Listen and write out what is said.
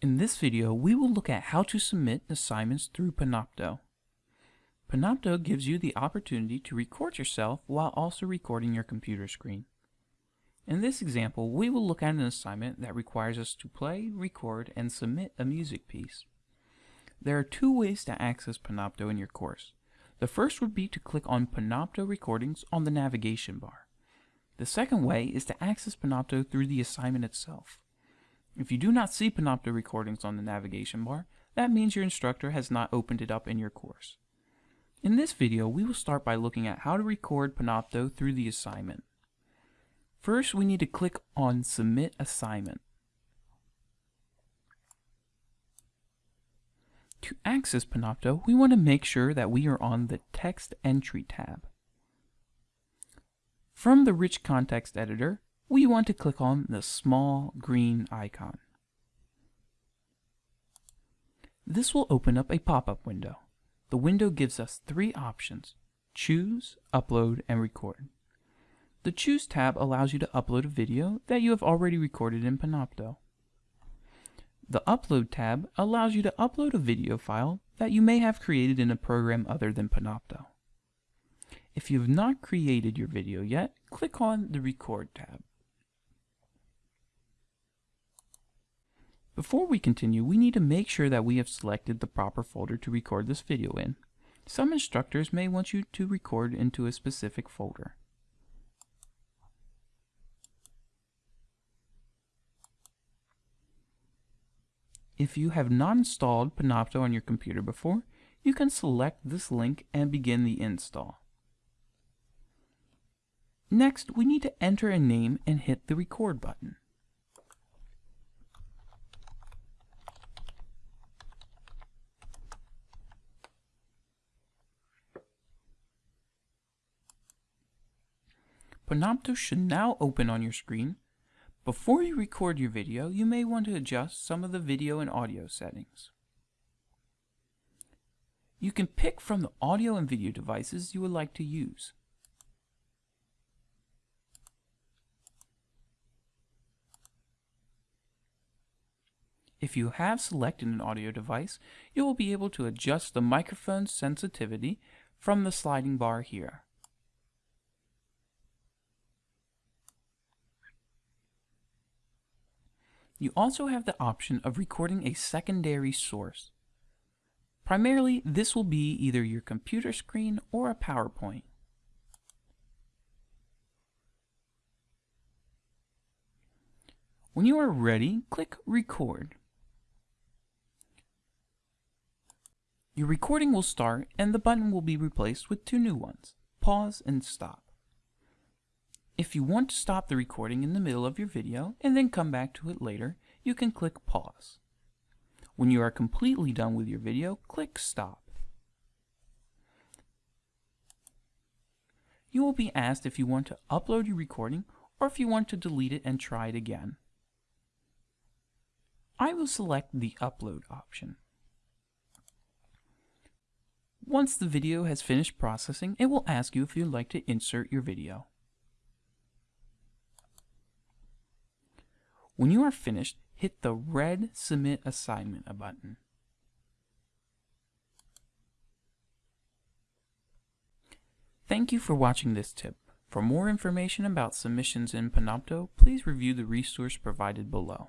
In this video, we will look at how to submit assignments through Panopto. Panopto gives you the opportunity to record yourself while also recording your computer screen. In this example, we will look at an assignment that requires us to play, record, and submit a music piece. There are two ways to access Panopto in your course. The first would be to click on Panopto Recordings on the navigation bar. The second way is to access Panopto through the assignment itself. If you do not see Panopto recordings on the navigation bar, that means your instructor has not opened it up in your course. In this video, we will start by looking at how to record Panopto through the assignment. First, we need to click on Submit Assignment. To access Panopto, we want to make sure that we are on the Text Entry tab. From the Rich Content Editor, we want to click on the small green icon. This will open up a pop-up window. The window gives us three options, choose, upload, and record. The Choose tab allows you to upload a video that you have already recorded in Panopto. The Upload tab allows you to upload a video file that you may have created in a program other than Panopto. If you have not created your video yet, click on the Record tab. Before we continue, we need to make sure that we have selected the proper folder to record this video in. Some instructors may want you to record into a specific folder. If you have not installed Panopto on your computer before, you can select this link and begin the install. Next, we need to enter a name and hit the record button. Panopto should now open on your screen. Before you record your video, you may want to adjust some of the video and audio settings. You can pick from the audio and video devices you would like to use. If you have selected an audio device, you will be able to adjust the microphone sensitivity from the sliding bar here. You also have the option of recording a secondary source. Primarily, this will be either your computer screen or a PowerPoint. When you are ready, click Record. Your recording will start and the button will be replaced with two new ones, Pause and Stop. If you want to stop the recording in the middle of your video and then come back to it later, you can click pause. When you are completely done with your video, click stop. You will be asked if you want to upload your recording or if you want to delete it and try it again. I will select the upload option. Once the video has finished processing, it will ask you if you'd like to insert your video. When you are finished, hit the red Submit Assignment button. Thank you for watching this tip. For more information about submissions in Panopto, please review the resource provided below.